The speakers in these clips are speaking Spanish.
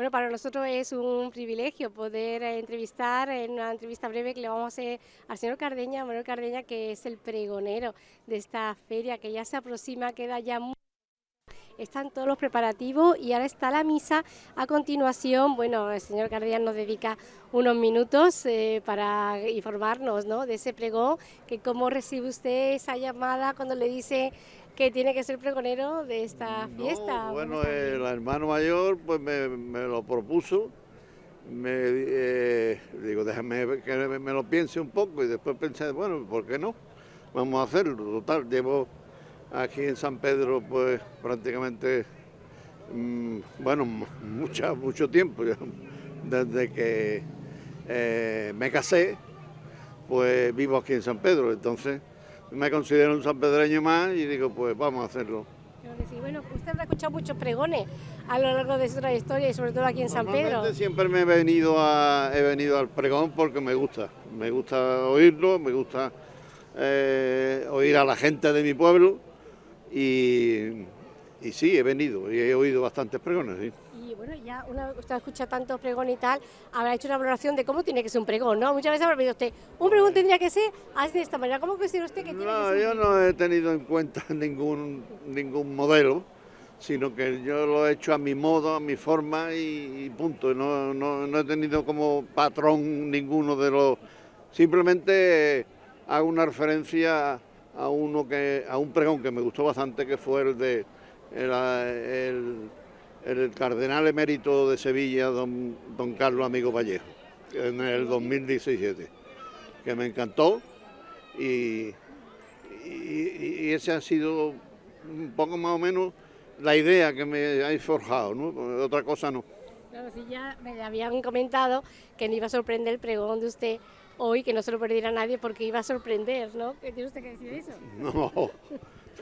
Bueno, para nosotros es un privilegio poder eh, entrevistar en una entrevista breve que le vamos a hacer al señor Cardeña, Manuel Cardeña, que es el pregonero de esta feria que ya se aproxima, queda ya muy están todos los preparativos y ahora está la misa. A continuación, bueno, el señor Cardián nos dedica unos minutos eh, para informarnos ¿no? de ese pregón, que cómo recibe usted esa llamada cuando le dice que tiene que ser pregonero de esta fiesta. Bueno, el hermano mayor pues me, lo propuso, me eh, digo, déjame que me, lo piense un poco y después pensé, bueno, ¿por qué no? Vamos a hacerlo, total, llevo aquí en San Pedro pues prácticamente, mm, bueno, mucho, mucho tiempo, desde que eh, me casé, pues vivo aquí en San Pedro, entonces me considero un sanpedreño más y digo, pues vamos a hacerlo. Bueno, usted habrá escuchado muchos pregones a lo largo de su trayectoria y sobre todo aquí en San Pedro. Siempre me he venido, a, he venido al pregón porque me gusta, me gusta oírlo, me gusta eh, oír a la gente de mi pueblo y, sí, he venido y he oído bastantes pregones. Bueno, ya una, usted escucha tantos pregones y tal, habrá hecho una valoración de cómo tiene que ser un pregón, ¿no? Muchas veces habrá pedido usted, un pregón tendría que ser así de esta manera. ¿Cómo considera usted que tiene no, que ser? yo no he tenido en cuenta ningún, ningún modelo, sino que yo lo he hecho a mi modo, a mi forma y, punto. No, no, no he tenido como patrón ninguno de los... Simplemente hago una referencia a uno que a un pregón que me gustó bastante que fue el de el, cardenal emérito de Sevilla don, don Carlos Amigo Vallejo en el 2017 que me encantó y, y, ese ha sido un poco más o menos la idea que me ha forjado, ¿no? otra cosa no. Claro, si ya me habían comentado que me iba a sorprender el pregón de usted hoy, que no se lo perdiera nadie porque iba a sorprender, ¿no? ¿Qué tiene usted que decir eso? No,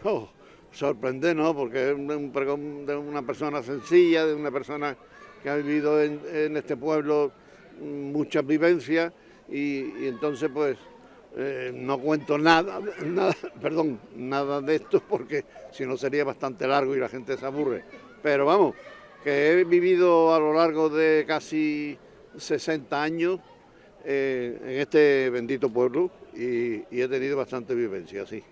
no, sorprender no, porque es un pregón de una persona sencilla, de una persona que ha vivido en, este pueblo muchas vivencias y, entonces pues eh, no cuento nada, nada, perdón, nada de esto porque si no sería bastante largo y la gente se aburre. Pero vamos, que he vivido a lo largo de casi 60 años eh, en este bendito pueblo y, he tenido bastante vivencia, sí.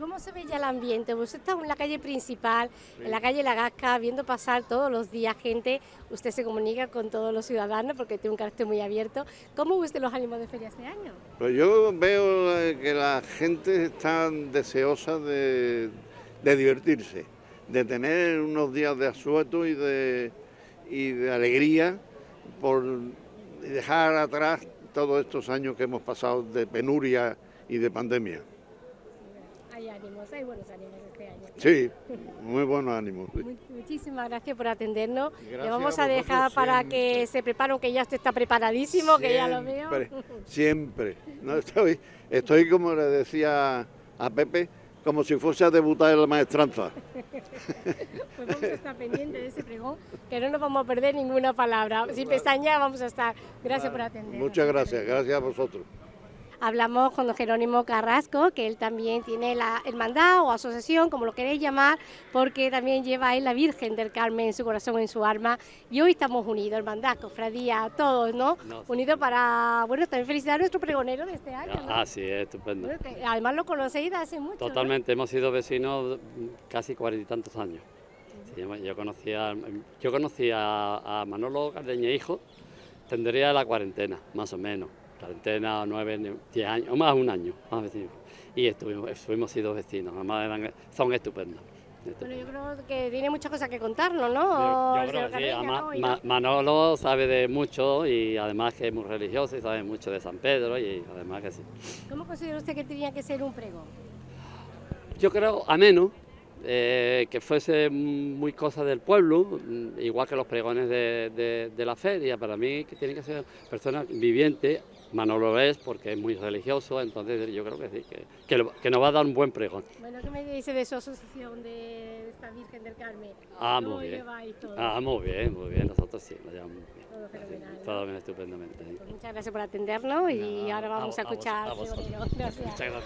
¿Cómo se ve ya el ambiente? Usted está en la calle principal, en la calle La Gasca, viendo pasar todos los días gente, usted se comunica con todos los ciudadanos porque tiene un carácter muy abierto. ¿Cómo usted los ánimos de feria este año? Pues yo veo eh, que la gente está deseosa de, divertirse, de tener unos días de asueto y de, y de alegría por dejar atrás todos estos años que hemos pasado de penuria y de pandemia. Ánimos, hay buenos ánimos este año. Sí, muy buenos ánimos. muchísimas gracias por atendernos. Le vamos a, dejar para que se preparen, que ya usted está preparadísimo, que ya lo veo. Siempre. No, estoy, estoy como le decía a Pepe, como si fuese a debutar en la maestranza. pues vamos a estar pendientes de ese pregón, que no nos vamos a perder ninguna palabra. Sin pestaña vamos a estar. Gracias por atender. Muchas gracias, gracias a vosotros. Hablamos con don Jerónimo Carrasco, que él también tiene la hermandad o asociación, como lo queréis llamar, porque también lleva él la Virgen del Carmen en su corazón, en su alma. Y hoy estamos unidos, hermandad, cofradía, todos, ¿no? Unidos para, bueno, también felicitar a nuestro pregonero de este año. Ah, sí, es estupendo. además lo conocéis hace mucho. Totalmente, hemos sido vecinos casi cuarenta y tantos años. yo conocía, yo conocía a Manolo Cardeña Hijo, tendría la cuarentena, más o menos cuarentena, nueve, diez años, o más un año, más vecinos. Y estuvimos, fuimos sido vecinos, además son estupendos. Bueno, yo creo que tiene muchas cosas que contarnos, ¿no? Yo, creo que sí, Manolo sabe de mucho y además que es muy religioso y sabe mucho de San Pedro y además que sí. ¿Cómo considera usted que tenía que ser un pregón? Yo creo ameno, eh, que fuese muy cosa del pueblo, igual que los pregones de, la feria, para mí que tiene que ser personas vivientes, Manolo es porque es muy religioso, entonces yo creo que sí, que, que, nos va a dar un buen pregón. Bueno, ¿qué me dice de su asociación de esta Virgen del Carmen? Ah, muy bien. Ah, muy bien, muy bien, nosotros sí, nos llevamos muy bien. Todo fenomenal. todo bien, estupendamente. Pues muchas gracias por atendernos y ahora vamos a, escuchar. Gracias. Muchas gracias.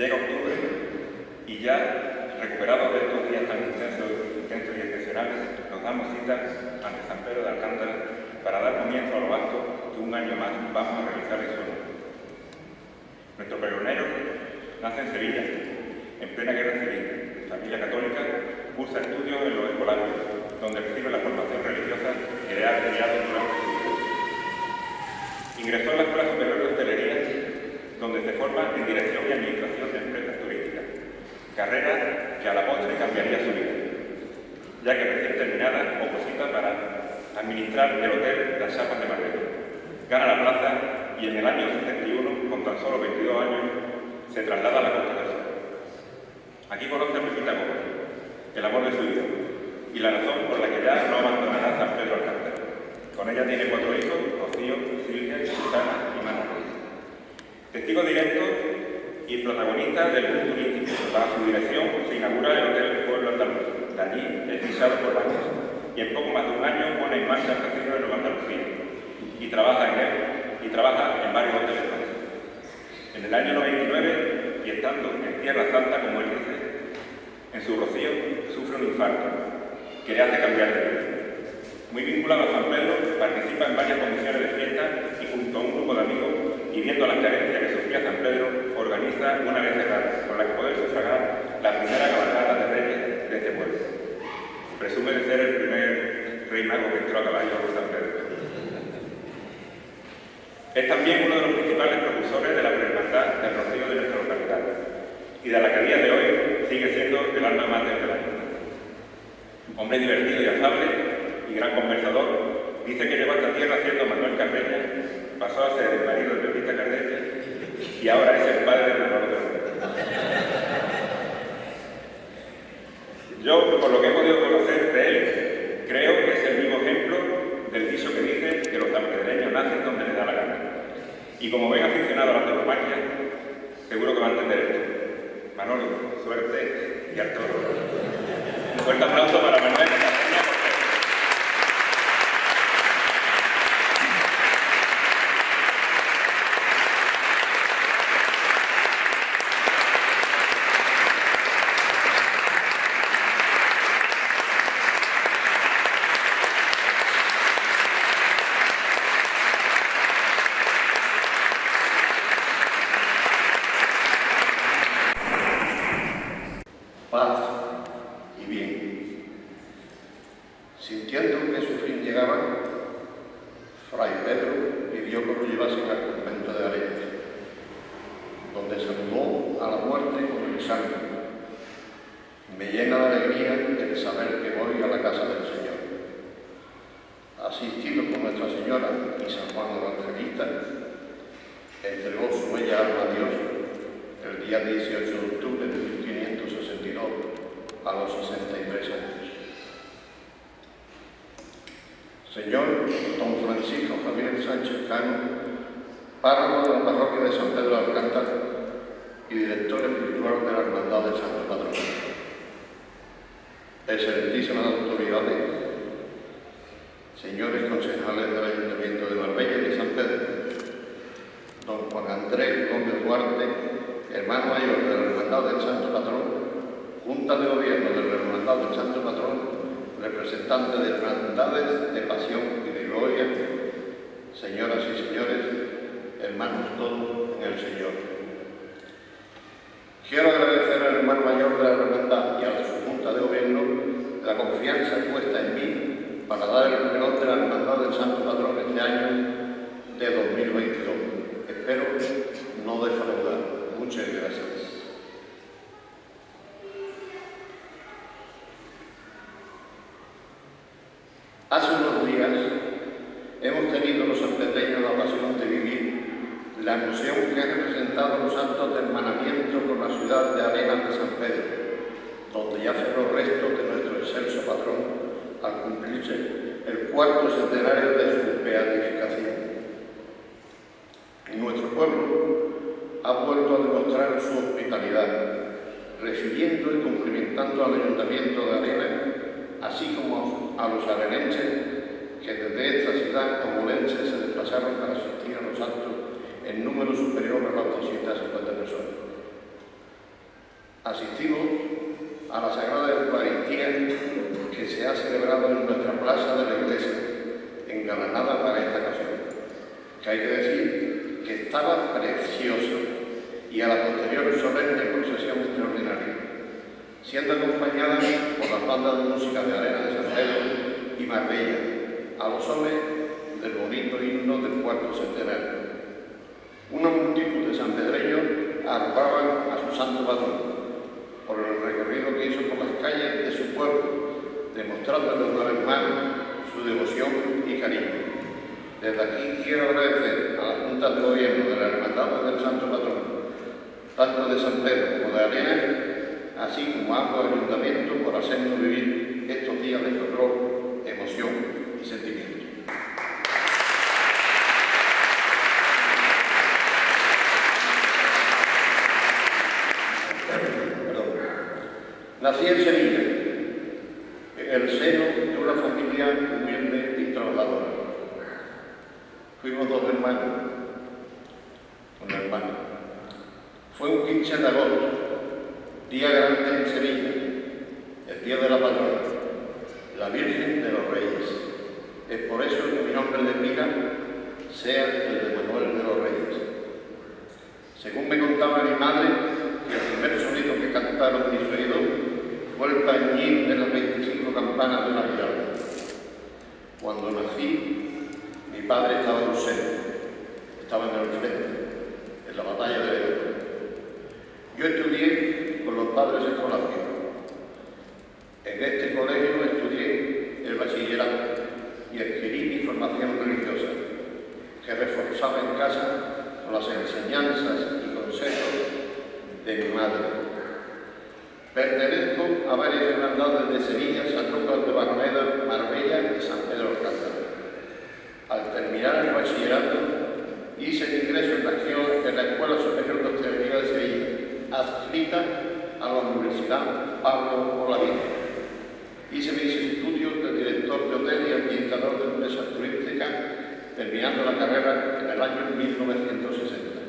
Llega octubre y ya, recuperados de estos días tan intensos, intensos y excepcionales, nos damos cita ante San Pedro de Alcántara para dar comienzo a los actos que un año más vamos a realizar en honor. Nuestro pregonero nace en Sevilla, en plena guerra civil, familia católica, cursa estudios en los escolares, donde recibe la formación religiosa que le ha criado durante su. Ingresó en la Escuela Superior de Hostelería, donde se forma en Dirección y Administración carrera que a la postre cambiaría su vida, ya que recién terminada oposita para administrar el hotel Las Chapas de Madrid. Gana la plaza y en el año 71, con tan solo 22 años, se traslada a la Costa del Sol. Aquí conoce a Pepita Gómez, el amor de su vida, y la razón por la que ya no abandonará San Pedro Alcántara. Con ella tiene cuatro hijos, Rocío, Silvia, Susana y Manuel. Testigo directo y protagonista del boom turístico. Bajo su dirección se inaugura el Hotel Pueblo Andaluz, de allí es pisado por años, y en poco más de un año pone en marcha el Casino de Nueva Andalucía, y trabaja en él, y trabaja en varios hoteles. En el año 99, y estando en Tierra Santa, como él dice, en su rocío sufre un infarto, que le hace cambiar de vida. Muy vinculado a San Pedro, participa en varias comisiones de fiesta y junto a un grupo de amigos y viendo las carencias que sufría San Pedro, organiza una vez cerrada, con la que poder sufragar la primera cabalgata de reyes de este pueblo. Presume de ser el primer rey mago que entró a caballo por San Pedro. Es también uno de los principales propulsores de la hermandad del rocío de nuestra localidad y de la que a día de hoy sigue siendo el alma mater de la hermandad. Hombre divertido y afable y gran conversador, dice que llegó a esta tierra siendo Manuel Carreña, pasó a ser el marido de Pepita Carreña y ahora es el padre de Manuel Carreña. Yo, por lo que he podido conocer de él, creo que es el mismo ejemplo del dicho que dice que los sanpedreños nacen donde les da la gana. Y como ven aficionado a la tauromaquia, seguro que va a entender esto. Manolo, suerte y al toro. Un fuerte aplauso para Manuel Carreña. paz y bien. Sintiendo que su fin llegaba, Fray Pedro pidió que lo llevasen al convento de Arenas, donde saludó a la muerte con el sangre. Me llena de alegría el saber que voy a la casa del Señor. Asistido por Nuestra Señora y San Juan Evangelista, entregó su bella alma a Dios el día 18 de octubre de 1562 a los 63 años. Señor Don Francisco Javier Sánchez Cano, párroco de la parroquia de San Pedro de Alcántara y director espiritual de la Hermandad del Santo Patrón. Excelentísimas autoridades, señores concejales del Ayuntamiento de Marbella y de San Pedro, don Juan Andrés Gómez Duarte, hermano mayor de la Hermandad del Santo Patrón, Junta de Gobierno de la Hermandad del Santo Patrón, representante de hermandades de pasión y de gloria, señoras y señores, hermanos todos en el Señor. Quiero agradecer al hermano mayor de la hermandad y a su Junta de Gobierno la confianza puesta en mí para dar el reloj de la Hermandad del Santo Patrón este año de 2022. Espero no defraudar. Muchas gracias. Hace unos días hemos tenido los sanpedreños la ocasión de vivir la emoción que han representado los actos de hermanamiento con la ciudad de Arenas de San Pedro, donde yacen los restos de nuestro excelso patrón al cumplirse el cuarto centenario de su beatificación. Y nuestro pueblo ha vuelto a demostrar su hospitalidad, recibiendo y cumplimentando al Ayuntamiento de Arenas, así como a los arenenses que desde esta ciudad comulense se desplazaron para asistir a los actos en número superior a las 250 personas. Asistimos a la Sagrada Eucaristía que se ha celebrado en nuestra plaza de la iglesia, engalanada para esta ocasión, que hay que decir que estaba preciosa y a la posterior solemne procesión extraordinaria, siendo acompañada por las bandas de música de Arena de San y Marbella, a los hombres del bonito himno del cuarto centenario. Una multitud de sanpedreños arropaban a su santo patrón por el recorrido que hizo por las calles de su pueblo, demostrándole una vez más su devoción y cariño. Desde aquí quiero agradecer a la Junta de Gobierno de la Hermandad del Santo Patrón, tanto de San Pedro como de Arena, así como a ambos ayuntamientos por hacernos vivir estos días de fervor, emoción y sentimiento. Nací en Sevilla, en el seno de una familia humilde y trabajadora. Fuimos dos hermanos, una hermana. Fue un 15 de agosto, día grande en Sevilla, el día de la patrona, la Virgen de los Reyes. Es por eso que mi nombre de pila sea el de Manuel de los Reyes. Según me contaba mi madre, el primer sonido que cantaron mis oídos fue el tañir de las 25 campanas de Navidad. Cuando nací, mi padre estaba en centro, estaba en el frente, en la batalla de Ebro. Yo estudié con los padres escolares. En este colegio estudié el bachillerato y adquirí mi formación religiosa, que reforzaba en casa con las enseñanzas y consejos de mi madre Pertenezco a varias hermandades de Sevilla, San Lucas de Barmeda, Marbella y San Pedro Alcántara. Al terminar el bachillerato, hice mi ingreso en la, en la Escuela Superior de Hostelería de Sevilla, adscrita a la Universidad Pablo Olavide. Hice mis estudios de director de hotel y administrador de empresas turísticas, terminando la carrera en el año 1960.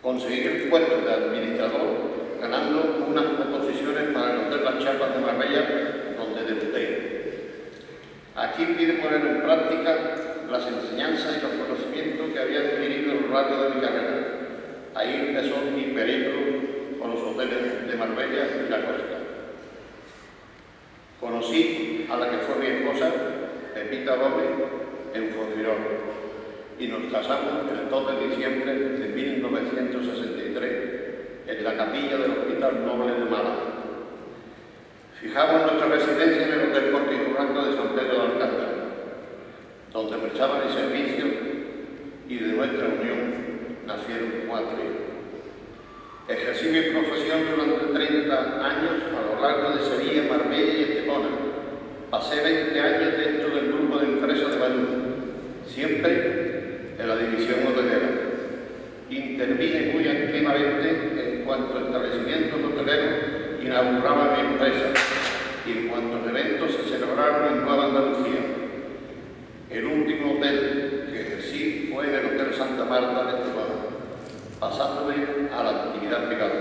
Conseguí el puesto de administrador ganando unas composiciones para el Hotel Las Chapas de Marbella, donde debuté. Aquí pide poner en práctica las enseñanzas y los conocimientos que había adquirido en lo largo de mi carrera. Ahí empezó mi periplo con los hoteles de Marbella y la costa. Conocí a la que fue mi esposa, Pepita Gómez, en Fondirón, y nos casamos el 2 de diciembre de 1963 en la capilla del Hospital Noble de Málaga. Fijamos nuestra residencia en el Hotel Corte de San Pedro de Alcántara, donde prestaba el servicio y de nuestra unión nacieron cuatro hijos. Ejercí mi profesión durante 30 años a lo largo de Sevilla, Marbella y Estepona. Pasé 20 años dentro del grupo de empresas de Madrid, siempre en la división hotelera. Intervine muy activamente en cuanto a establecimientos hoteleros inauguraba mi empresa y en cuantos eventos se celebraron en Nueva Andalucía. El último hotel que ejercí fue el Hotel Santa Marta de Estebana, pasándome a la actividad privada,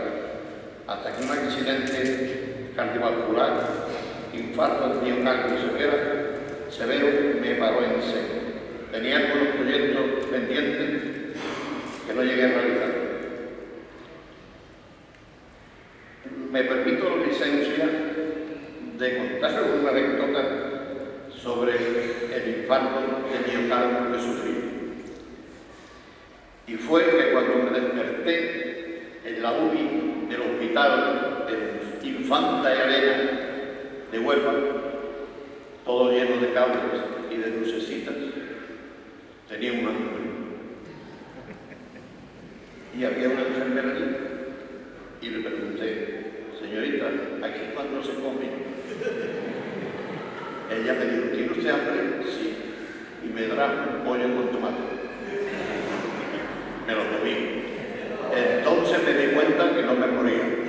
hasta que un accidente cardiovascular, infarto miocardio severo, severo me paró en seco. Tenía algunos proyectos pendientes que no llegué a realizar. me permito la licencia de contar una anécdota sobre el infarto de miocardio que sufrí. Y fue que cuando me desperté en la UBI del hospital de Infanta y Arena de Huelva, todo lleno de cables y de lucecitas, tenía una nube. Y había una enfermera allí. Y le pregunté, señorita, aquí cuando se come. Ella me dijo, ¿tiene usted hambre? Sí. Y me dará un pollo con tomate. Me lo comí. Entonces me di cuenta que no me moría.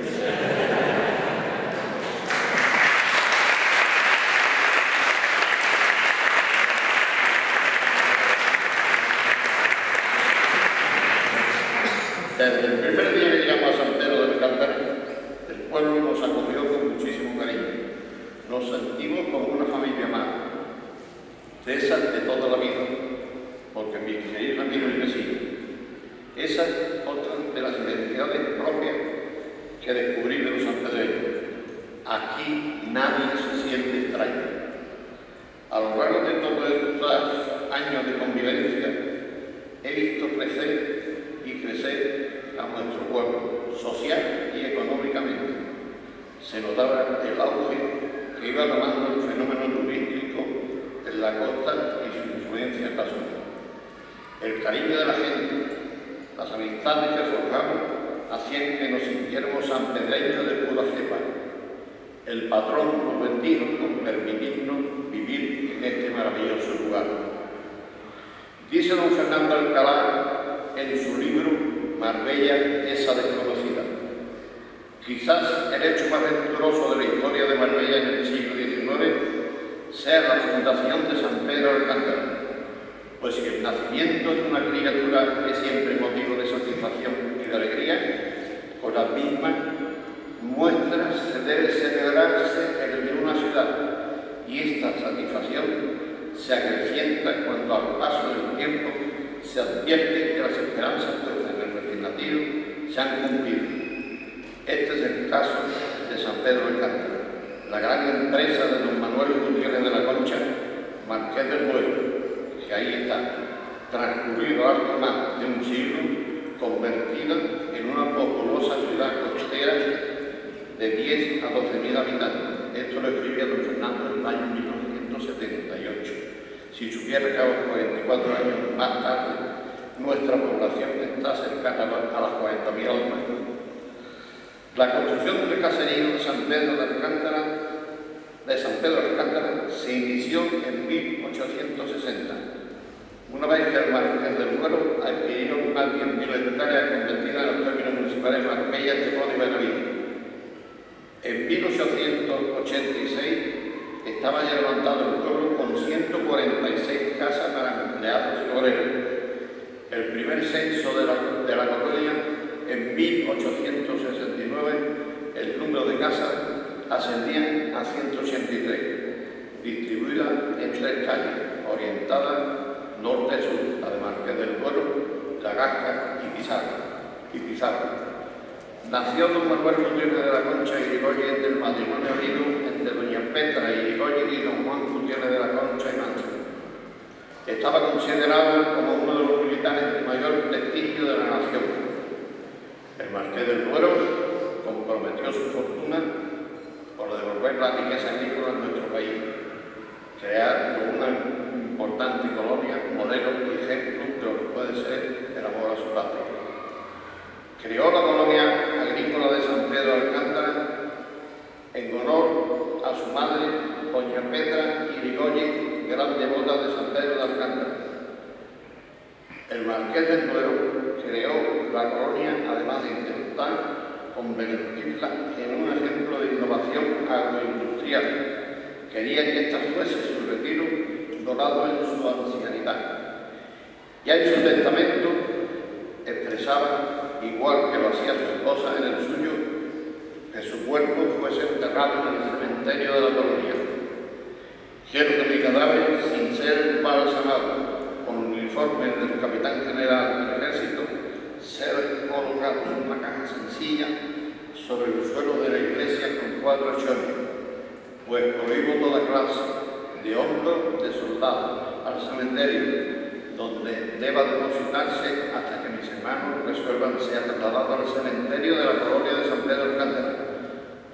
Desde el que llegamos a San Pedro del Alcántara, que descubrí de los sanpedreños. Aquí nadie se siente extraño. A lo largo de todos estos años de convivencia, he visto crecer y crecer a nuestro pueblo, social y económicamente. Se notaba el auge que iba tomando el fenómeno turístico en la costa y su influencia en la zona. El cariño de la gente, las amistades que forjamos, hacían que nos sintiéramos sanpedreños de pura cepa. El patrón nos bendijo con permitirnos vivir en este maravilloso lugar. Dice don Fernando Alcalá en su libro Marbella, esa desconocida. Quizás el hecho más venturoso de la historia de Marbella en el siglo XIX sea la fundación de San Pedro Alcántara, pues si el nacimiento de una criatura es siempre motivo de satisfacción y de alegría, con las mismas muestras se debe celebrarse el una ciudad y esta satisfacción se acrecienta cuando al paso del tiempo se advierte que las esperanzas en el nacido se han cumplido. Este es el caso de San Pedro de Cántaro, la gran empresa de don Manuel Gutiérrez de la Concha, Marqués del Pueblo, que ahí está, transcurrido algo más de un siglo, convertida en una populosa ciudad costera de 10 a 12 mil habitantes. Esto lo escribía don Fernando en el año 1978. Si supiera que a los 44 años más tarde nuestra población está cercana a las 40.000 almas. La construcción del caserío de San Pedro de Alcántara de San Pedro de Alcántara se inició en 1860 una vez que el Marqués del Duero adquirió una 10.000 hectáreas convertidas en los términos municipales Marbella, Tejón y Benavides. En 1886 estaba ya levantado el pueblo con 146 casas para empleados y obreros. El primer censo de la, de la colonia, en 1869, el número de casas ascendía a 183, distribuidas en tres calles, orientadas de Marqués del Duero, La Gasca y Pizarro. Y Pizarro. Nació don Manuel Gutiérrez de la Concha y Irigoyen del matrimonio habido entre doña Petra y Irigoyen y don Juan Gutiérrez de la Concha y Mancha. Estaba considerado como uno de los militares de mayor prestigio de la nación. El Marqués del Duero comprometió su fortuna por devolver la riqueza agrícola en nuestro país, crear una importante colonia, modelo y ejemplo de lo que puede ser el amor a su patria. Creó la colonia agrícola de San Pedro de Alcántara en honor a su madre, doña Petra Irigoyen, gran devota de San Pedro de Alcántara. El Marqués del Duero creó la colonia, además de intentar convertirla en un ejemplo de innovación agroindustrial. Quería que esta fuese su retiro dorado en su ancianidad. Ya en su testamento expresaba, igual que lo hacía su esposa en el suyo, que su cuerpo fuese enterrado en el cementerio de la colonia. Quiero que mi cadáver, sin ser balsamado, con el uniforme del capitán general del ejército, ser colocado en una caja sencilla sobre el suelo de la iglesia con cuatro chones, pues prohíbo toda clase de hombros de soldados al cementerio, donde deba depositarse hasta que mis hermanos resuelvan sea trasladado al cementerio de la colonia de San Pedro Alcántara,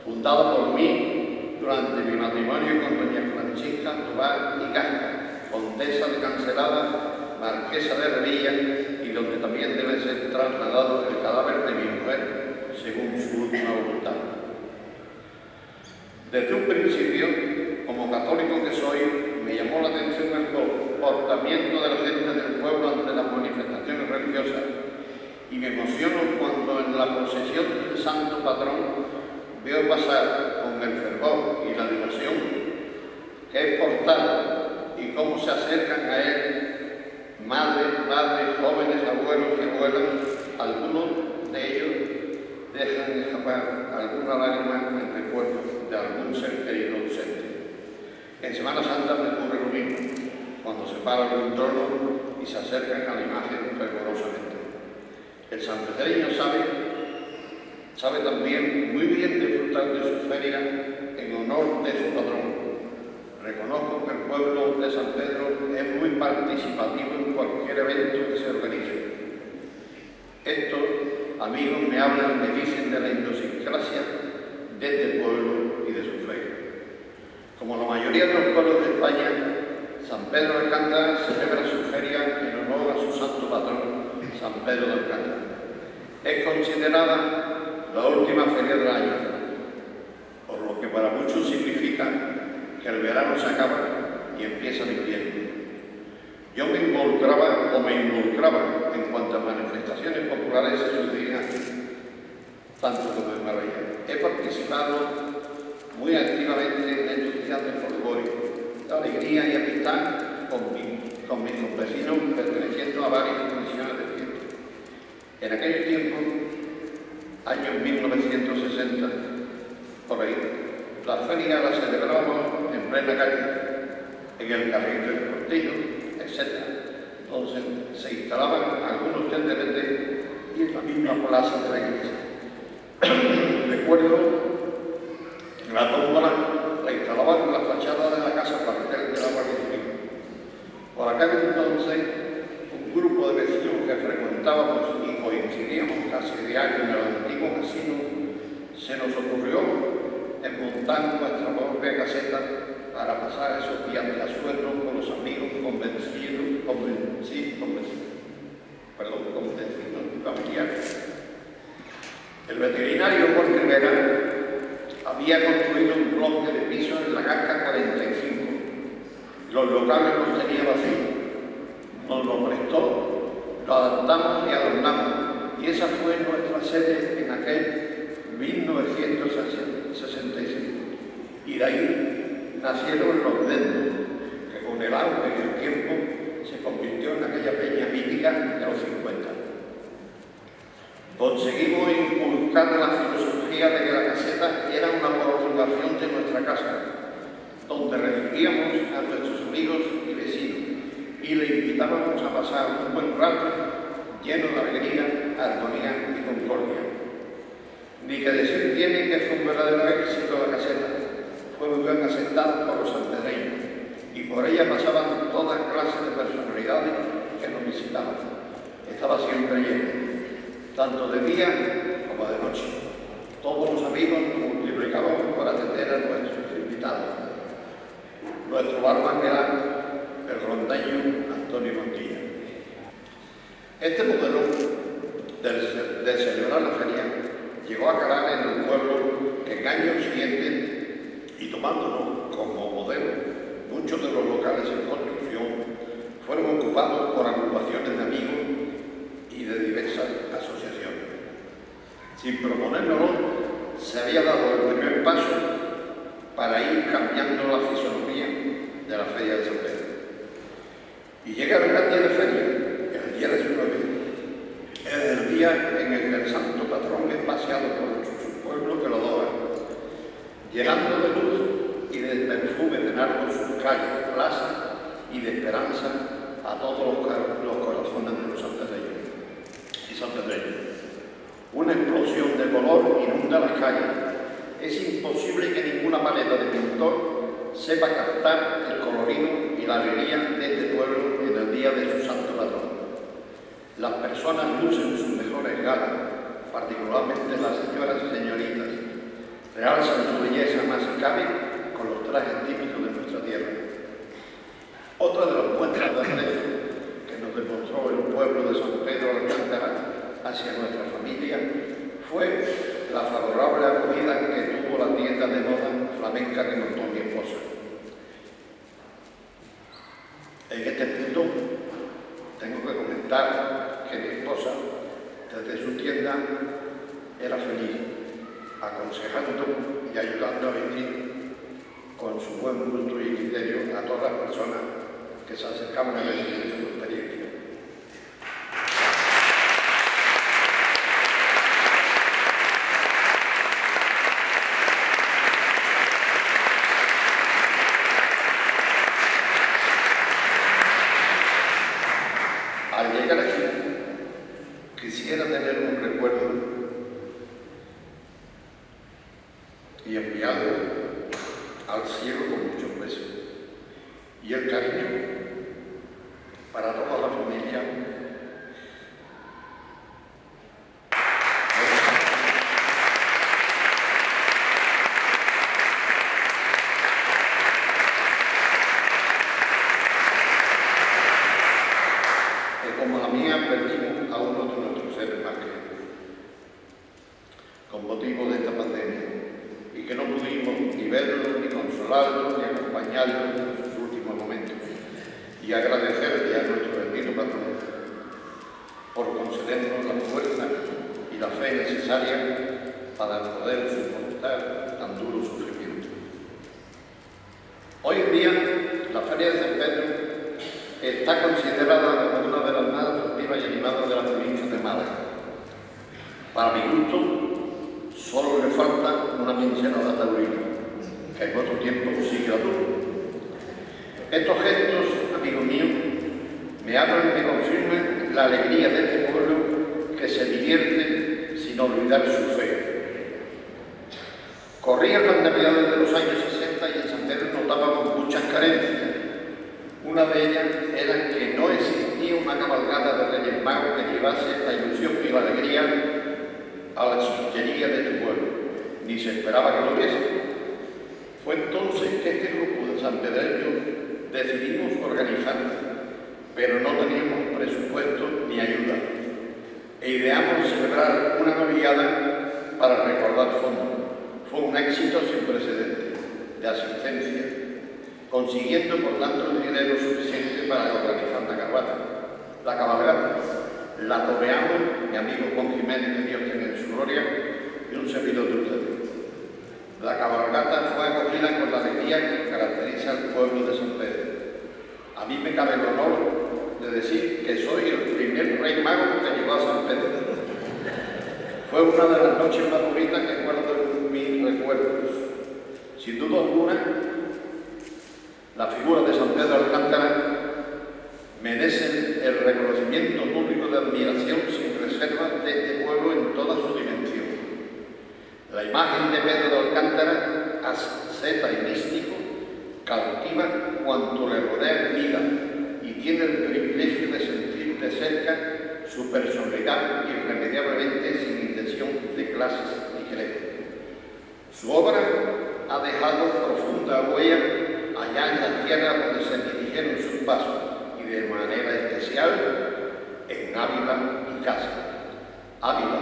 fundado por mí durante mi matrimonio con doña Francisca Tobar y Gasca, condesa de Cancelada, marquesa de Revilla, y donde también debe ser trasladado el cadáver de mi mujer, según su última voluntad. Desde un principio, como católico que soy, me llamó la atención el comportamiento de la gente del pueblo ante las manifestaciones religiosas. Y me emociono cuando en la procesión del santo patrón veo pasar con el fervor y la devoción que es y cómo se acercan a él madres, padres, jóvenes, abuelos y abuelas, algunos de ellos dejan escapar alguna lágrima en recuerdo de algún ser querido ausente. En Semana Santa me ocurre lo mismo, cuando se paran en un trono y se acercan a la imagen fervorosamente. El sanpedreño sabe sabe también muy bien disfrutar de su feria en honor de su patrón. Reconozco que el pueblo de San Pedro es muy participativo en cualquier evento que se organice. Estos amigos me hablan, me dicen de la idiosincrasia de este pueblo y de su fe. Como la mayoría de los pueblos de España, San Pedro de Alcántara celebra su feria en honor a su santo patrón, San Pedro de Alcántara. Es considerada la última feria del año, por lo que para muchos significa que el verano se acaba y empieza el invierno. Yo me involucraba o me involucraba en cuantas manifestaciones populares se sucedían aquí, tanto como en Marbella. He participado muy activamente en estos días de folclórico, de alegría y amistad con, con mis convecinos perteneciendo a varias comisiones de fiesta. En aquel tiempo, años 1960, por ahí, la feria la celebrábamos en plena calle, en el carril del cortillo, etc. Entonces se instalaban algunos tenderetes y en la misma plaza de la iglesia. Recuerdo la tómbola la instalaban en la fachada de la casa cuartel de la Guardia Civil. Por acá entonces, un grupo de vecinos que frecuentábamos y coincidíamos casi diario en el antiguo casino, se nos ocurrió en montar nuestra propia caseta para pasar esos días de asueto con los amigos convencidos, convencidos, convencidos, perdón, convencidos familiares. El veterinario Juan Rivera había construido un bloque de pisos en la Garca 45. Los locales los tenía vacíos. Nos lo prestó, lo adaptamos y adornamos. Y esa fue nuestra sede en aquel 1965. Y de ahí nacieron los vendos, que con el auge y el tiempo se convirtió en aquella peña mítica de los 50. Conseguimos inculcar la filosofía de que la caseta era una prolongación de nuestra casa, donde recibíamos a nuestros amigos y le invitábamos a pasar un buen rato lleno de alegría, armonía y concordia. Ni que decir tiene que fue un verdadero éxito la caseta, fue muy bien aceptada por los sanpedreños y por ella pasaban todas clases de personalidades que nos visitaban. Estaba siempre lleno tanto de día como de noche. Todos los amigos nos multiplicábamos para atender a nuestros invitados. Nuestro barman era el rondeño Antonio Montilla. Este modelo de, de, celebrar la feria llegó a calar en el pueblo que en años siguientes, y tomándonos como modelo, muchos de los locales en construcción fueron ocupados por agrupaciones de amigos y de diversas asociaciones. Sin proponérnoslo, se había dado el primer paso para ir cambiando la fisonomía de la Feria de San Pedro. Y llega el gran día de feria, el día 19, es el día en el que el santo patrón es paseado por su pueblo que lo adora, llenando de luz y de perfume de nardo sus calles, plazas y de esperanza a todos los, corazones de los sanpedreños y sanpedreños. Una explosión de color inunda las calles. Es imposible que ninguna paleta de pintor sepa captar el colorido y la alegría de este pueblo en el día de su santo patrón. Las personas lucen sus mejores galas, particularmente las señoras y señoritas. Realzan su belleza más cabe con los trajes típicos de nuestra tierra. Otra de las muestras de aprecio que nos demostró el pueblo de San Pedro Alcántara hacia nuestra familia fue la favorable acogida que tuvo la tienda de moda flamenca que montó mi esposa. En este punto tengo que comentar desde su tienda, era feliz, aconsejando y ayudando a vivir con su buen gusto y criterio a todas las personas que se acercaban a recibir su experiencia. Al llegar aquí, quisiera tener un recuerdo con motivo de esta pandemia y que no pudimos ni verlo, ni consolarlo, ni acompañarlo en sus últimos momentos. Y agradecerle a nuestro bendito patrón por concedernos la fuerza y la fe necesaria para poder soportar tan duro sufrimiento. Hoy en día, la Feria de San Pedro está considerada una de las más atractivas y animadas de la provincia de Málaga. Para mi gusto, solo le falta una pincelada taurina, que en otro tiempo sigue la Estos gestos, amigo mío, me hablan y me confirman la alegría de este pueblo que se divierte sin olvidar su fe. Corría las navidades de los años 60 y en San Pedro notábamos muchas carencias. Una de ellas era que no existía una cabalgata de Reyes Magos que llevase la ilusión y la alegría a la chiquillería de tu pueblo, ni se esperaba que lo hubiese. Fue entonces que este grupo de San Pedro decidimos organizarnos, pero no teníamos presupuesto ni ayuda, e ideamos celebrar una novillada para recordar fondos. Fue un éxito sin precedentes de asistencia, consiguiendo por tanto el dinero suficiente para organizar la cabalgata. La cabalgata la toreamos mi amigo Juan Jiménez, que Dios tenga en su gloria, y un servidor de ustedes. La cabalgata fue acogida con la alegría que caracteriza al pueblo de San Pedro. A mí me cabe el honor de decir que soy el primer rey mago que llegó a San Pedro. Fue una de las noches más bonitas que guardo en mis recuerdos. Sin duda alguna, la figura de San Pedro Alcántara merecen el reconocimiento público de admiración sin reserva de este pueblo en toda su dimensión. La imagen de Pedro de Alcántara, asceta y místico, cautiva cuanto le rodea en vida y tiene el privilegio de sentir de cerca su personalidad irremediablemente sin intención de clases ni credo. Su obra ha dejado profunda huella allá en la tierra donde se dirigieron sus pasos de manera especial en Ávila y Casa. Ávila,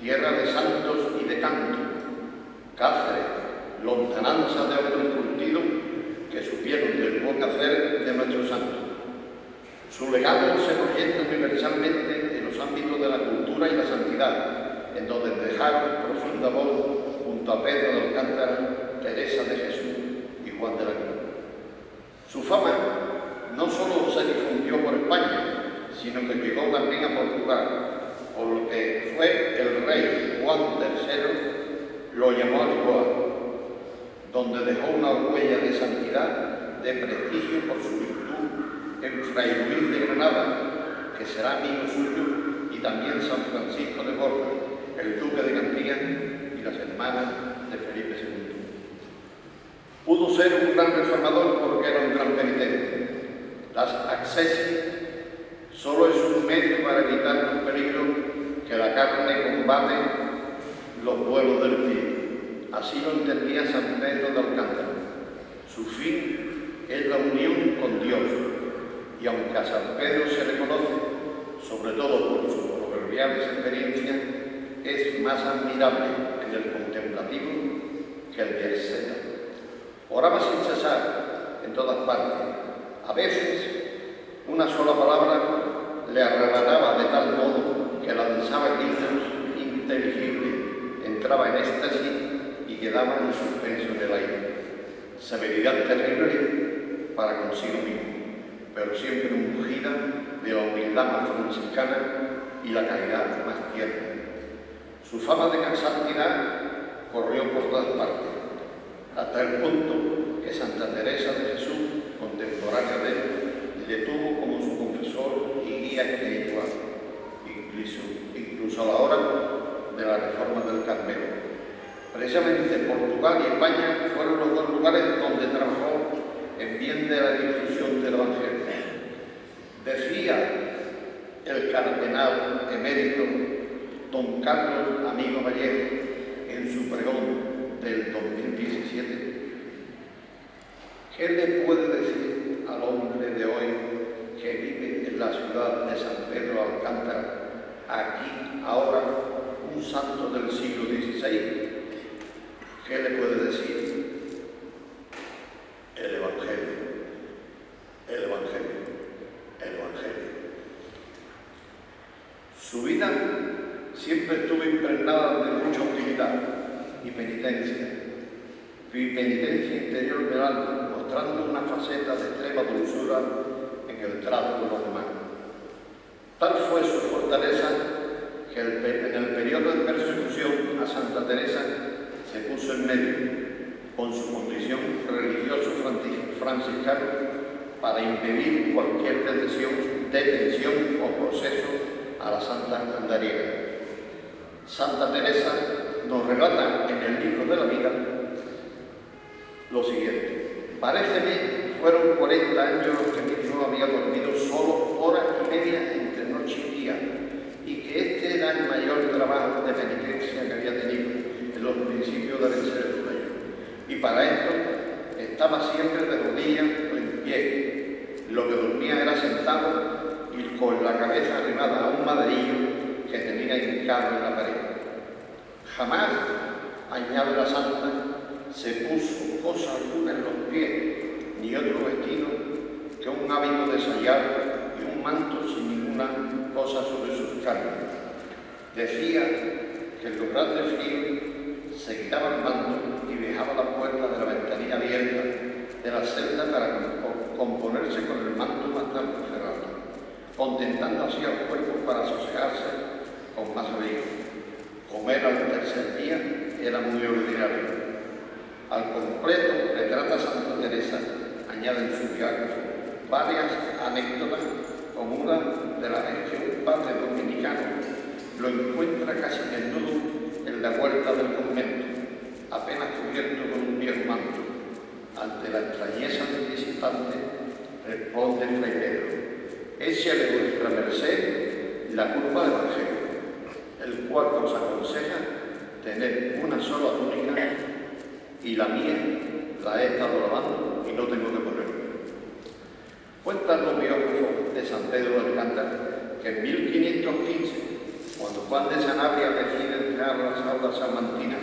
tierra de santos y de canto. Cáceres, lontananza de hombres curtidos que supieron del buen hacer de nuestros santos. Su legado se proyecta universalmente en los ámbitos de la cultura y la santidad, en donde dejaron profunda voz junto a Pedro de Alcántara, Teresa de Jesús y Juan de la Cruz. Su fama no solo se difundió por España, sino que llegó también a Portugal, por lo que fue el rey Juan III lo llamó a Lisboa, donde dejó una huella de santidad, de prestigio por su virtud en Fray Luis de Granada, que será amigo suyo, y también San Francisco de Borja, el duque de Castilla y las hermanas de Felipe II. Pudo ser un gran reformador porque era un gran penitente, las accesis solo es un medio para evitar los peligros que la carne combate los vuelos del pie. Así lo entendía San Pedro de Alcántara. Su fin es la unión con Dios. Y aunque a San Pedro se le conoce, sobre todo por sus proverbiales experiencias, es más admirable en el contemplativo que el de asceta. Oraba sin cesar en todas partes, a veces, una sola palabra le arrebataba de tal modo que lanzaba gritos inteligibles, entraba en éxtasis y quedaba en suspenso en el aire. Severidad terrible para consigo mismo, pero siempre ungida de la humildad más franciscana y la caridad más tierna. Su fama de santidad corrió por todas partes, hasta el punto que Santa Teresa de Jesús contemporánea de él, le tuvo como su confesor y guía espiritual, incluso, incluso a la hora de la reforma del Carmelo. Precisamente Portugal y España fueron los dos lugares donde trabajó en bien de la difusión del Evangelio. Decía el cardenal emérito don Carlos Amigo Vallejo en su pregón del 2017 ¿Qué le puede decir al hombre de hoy que vive en la ciudad de San Pedro Alcántara, aquí, ahora, un santo del siglo XVI, ¿qué le puede decir? El Evangelio, el Evangelio, el Evangelio. Su vida siempre estuvo impregnada de mucha utilidad y penitencia, y penitencia interior del alma, mostrando una faceta de extrema dulzura en el trato con los demás. Tal fue su fortaleza que en el periodo de persecución a Santa Teresa se puso en medio con su condición religioso franciscano para impedir cualquier detención, detención o proceso a la Santa Andariega. Santa Teresa nos relata en el libro de la vida lo siguiente. Pareceme fueron 40 años los que mi hijo había dormido solo hora y media entre noche y día y que este era el mayor trabajo de penitencia que había tenido en los principios de vencer el sueño. Y para esto estaba siempre de rodillas o en pie. Lo que dormía era sentado y con la cabeza arrimada a un maderillo que tenía hincado en la pared. Jamás, añade la santa, se puso cosa alguna en los pies, ni otro vestido que un hábito de sayar y un manto sin ninguna cosa sobre sus carnes. Decía que en los grandes fríos se quitaba el manto y dejaba la puerta de la ventanilla abierta de la celda para componerse con el manto más tarde cerrado, contentando así al cuerpo para sosegarse con más abrigo. Comer al tercer día era muy ordinario. Al completo retrata Santa Teresa, añade en su diálogo, varias anécdotas como una de la región padre dominicano lo encuentra casi desnudo en la puerta del convento, apenas cubierto con un viejo manto. Ante la extrañeza del visitante, responde Fray Pedro, échale vuestra merced la culpa del Evangelio el cual os aconseja tener una sola túnica y la mía la he estado lavando y no tengo que ponerme. Cuentan los biógrafos de San Pedro de Alcántara que en 1515, cuando Juan de Sanabria decide entrar a las aulas salmantinas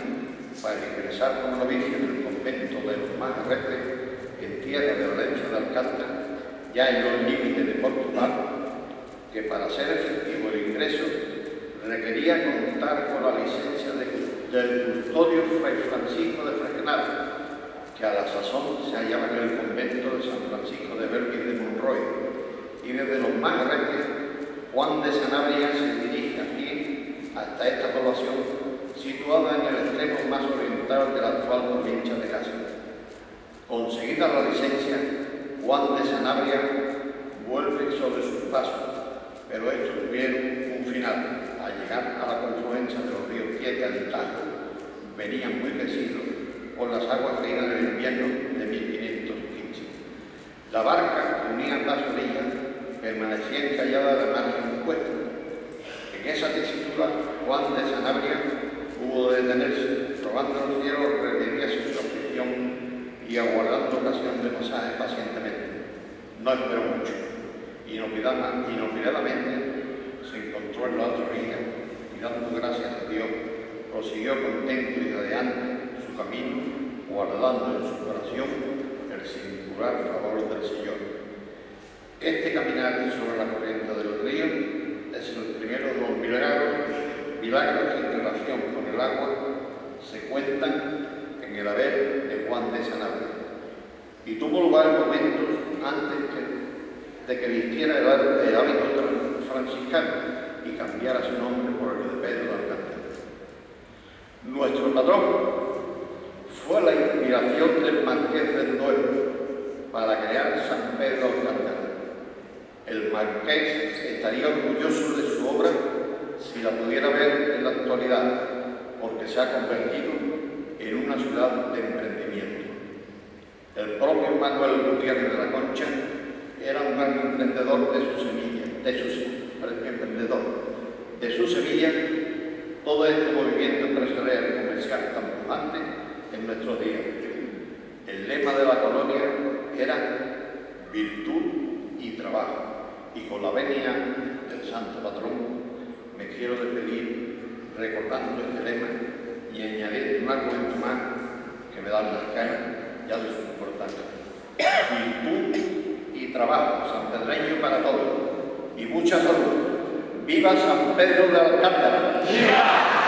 para ingresar como novicio en el convento de los Majarretes en tierra de Valencia de Alcántara, ya en los límites de Portugal, que para ser efectivo el ingreso requería contar con la licencia del custodio Fray Francisco de Que a la sazón se hallaba en el convento de San Francisco de Berbiz de Monroy, y desde los más grandes, Juan de Sanabria se dirige aquí hasta esta población situada en el extremo más oriental de la actual provincia de Cáceres. Conseguida la licencia, Juan de Sanabria vuelve sobre sus pasos, pero estos tuvieron un final al llegar a la confluencia de los ríos Tietia y Tajo, venían muy crecidos por las aguas caídas del invierno de 1515. La barca que unía las orillas permanecía encallada de margen opuesto. En esa tesitura, Juan de Sanabria hubo de detenerse, rogando a los cielos redimiese su aflicción y aguardando ocasión de pasaje pacientemente. No esperó mucho, inopinadamente se encontró en la otra orilla y dando gracias a Dios, prosiguió contento y adelante su camino, guardando en su corazón el singular favor del Señor. Este caminar sobre la corriente del río es el primero de los milagros, milagros que en relación con el agua se cuentan en el haber de Juan de Sanabria y tuvo lugar momentos antes de que vistiera el, el hábito franciscano y cambiara su nombre por el de Pedro de Alcántara. Nuestro patrón fue la inspiración del Marqués del Duero para crear San Pedro Alcántara. El Marqués estaría orgulloso de su obra si la pudiera ver en la actualidad, porque se ha convertido en una ciudad de emprendimiento. El propio Manuel Gutiérrez de la Concha era un gran emprendedor de sus semillas, de sus emprendedor. De su semilla, todo este movimiento empresarial comercial tan pujante en nuestros días. El lema de la colonia era virtud y trabajo. Y con la venia del santo patrón me quiero despedir recordando este lema y añadir un argumento más que me dan las caras ya de su importancia. Virtud y trabajo sanpedreño para todos y mucha salud. ¡Viva San Pedro de Alcántara! ¡Viva!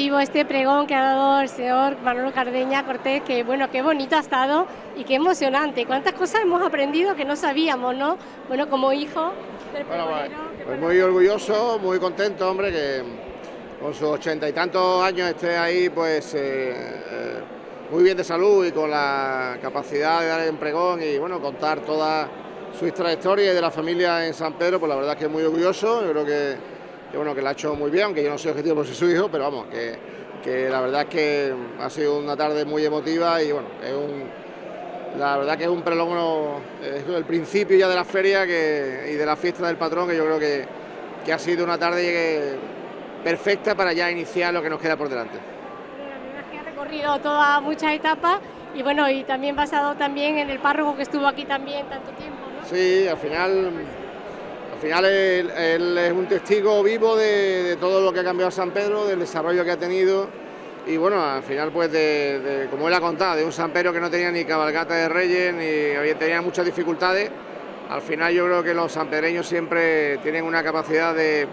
Emotivo este pregón que ha dado el señor Manolo Cardeña Cortés, que bueno, qué bonito ha estado y qué emocionante. Cuántas cosas hemos aprendido que no sabíamos, ¿no? Bueno, como hijo del bueno, pues muy orgulloso, muy contento, hombre, que con sus ochenta y tantos años esté ahí, pues eh, eh, muy bien de salud y con la capacidad de dar el pregón y bueno, contar toda su trayectoria y de la familia en San Pedro, pues la verdad es que es muy orgulloso, yo creo que que bueno, que la ha hecho muy bien, aunque yo no soy objetivo por ser su hijo, pero vamos, que, que, la verdad es que ha sido una tarde muy emotiva y bueno, es un, la verdad que es un prelongo, es el principio ya de la feria que, y de la fiesta del patrón, que yo creo que, que ha sido una tarde perfecta para ya iniciar lo que nos queda por delante. Ha recorrido todas muchas etapas y bueno, y también basado también en el párroco que estuvo aquí también tanto tiempo, ¿no? Sí, al final al final él, es un testigo vivo de, todo lo que ha cambiado San Pedro, del desarrollo que ha tenido y bueno, al final pues como él ha contado, de un San Pedro que no tenía ni cabalgata de reyes, ni tenía muchas dificultades, al final yo creo que los sanpedreños siempre tienen una capacidad de,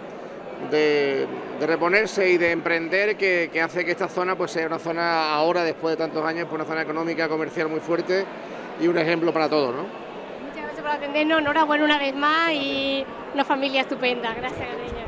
reponerse y de emprender que, hace que esta zona pues sea una zona ahora, después de tantos años, pues una zona económica, comercial muy fuerte y un ejemplo para todos. ¿no? Por atendernos, enhorabuena una vez más y una familia estupenda. Gracias, Gareña.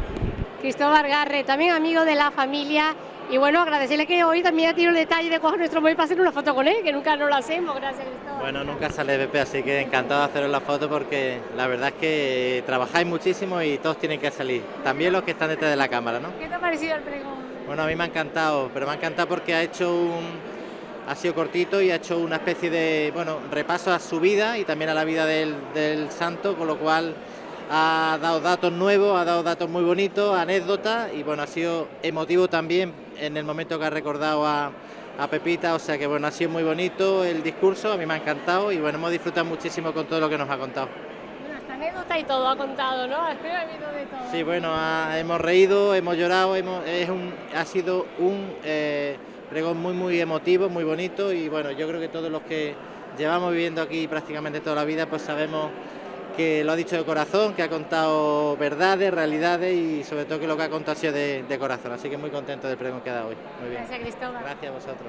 Cristóbal Garre, también amigo de la familia. Y bueno, agradecerle que hoy también ha tenido el detalle de coger nuestro móvil para hacer una foto con él, que nunca nos lo hacemos. Gracias, Cristóbal. Bueno, nunca sale BP, así que encantado de haceros la foto porque la verdad es que trabajáis muchísimo y todos tienen que salir. También los que están detrás de la cámara, ¿no? ¿Qué te ha parecido el pregón? Bueno, a mí me ha encantado, pero me ha encantado porque ha hecho un ha sido cortito y ha hecho una especie de bueno, repaso a su vida y también a la vida del, santo, con lo cual ha dado datos nuevos, ha dado datos muy bonitos, anécdotas y bueno, ha sido emotivo también en el momento que ha recordado a, a Pepita, o sea que bueno, ha sido muy bonito el discurso, a mí me ha encantado y bueno, hemos disfrutado muchísimo con todo lo que nos ha contado. Bueno, esta anécdota y todo ha contado, ¿no? Ha de todo. Sí, bueno, ha- hemos reído, hemos llorado, hemos, es un, ha sido un eh, pregón muy, muy emotivo, muy bonito y bueno, yo creo que todos los que llevamos viviendo aquí prácticamente toda la vida, pues sabemos que lo ha dicho de corazón, que ha contado verdades, realidades y sobre todo que lo que ha contado ha sido de, de corazón. Así que muy contento del pregón que ha dado hoy. Muy bien. Gracias, Cristóbal. Gracias a vosotros.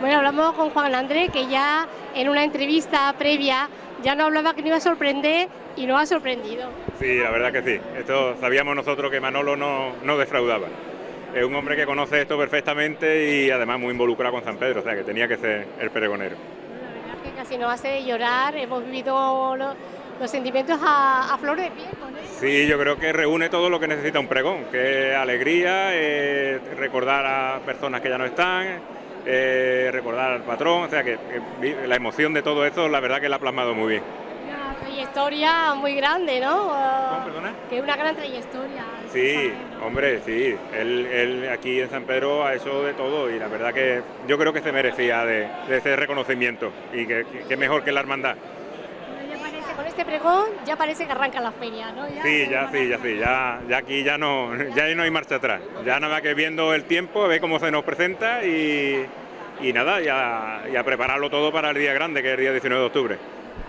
Bueno, hablamos con Juan Andrés, que ya en una entrevista previa ya no hablaba que no iba a sorprender y no ha sorprendido. Sí, la verdad que sí. Esto sabíamos nosotros que Manolo no, no defraudaba. Es un hombre que conoce esto perfectamente y además muy involucrado con San Pedro, o sea que tenía que ser el pregonero. La verdad que casi nos hace llorar, hemos vivido lo- los sentimientos a, a flor de piel con él. Sí, yo creo que reúne todo lo que necesita un pregón, que es alegría, eh, recordar a personas que ya no están, eh, recordar al patrón, o sea que, la emoción de todo esto la verdad que la ha plasmado muy bien. Trayectoria muy grande, ¿no? Ah, ¿Cómo, perdona? Que una gran trayectoria. Sí, hombre, sí. Él, él aquí en San Pedro ha hecho de todo y la verdad que yo creo que se merecía de, de ese reconocimiento y que, mejor que la hermandad. Ya parece, con este pregón ya parece que arranca la feria, ¿no? Sí, ya, sí, ya, sí, ya, ya aquí ya no, ya no hay marcha atrás. Ya nada más que viendo el tiempo, a ver cómo se nos presenta y, y nada, ya, y a prepararlo todo para el día grande, que es el día 19 de octubre.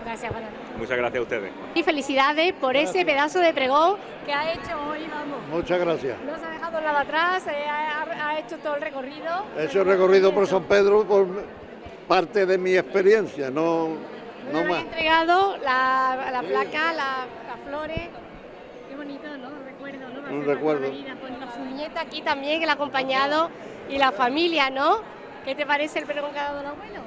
Gracias, Andrés. Muchas gracias a ustedes. Y felicidades por ese pedazo de pregón que ha hecho hoy, vamos. Muchas gracias. No se ha dejado nada atrás, eh, ha, ha hecho todo el recorrido. He hecho recorrido por San Pedro por parte de mi experiencia, no, no más. entregado la, la placa, la- las flores. Qué bonito, ¿no? Recuerdo, ¿no? Va Un recuerdo. Con su nieta aquí también, que la ha acompañado, y la familia, ¿no? ¿Qué te parece el pregón que ha dado el abuelo?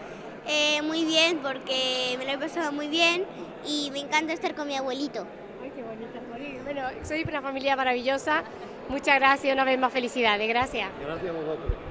Eh, muy bien, porque me lo he pasado muy bien y me encanta estar con mi abuelito. Ay, qué bonito. Bueno, soy una familia maravillosa. Muchas gracias, una vez más felicidades. Gracias. Gracias a vosotros.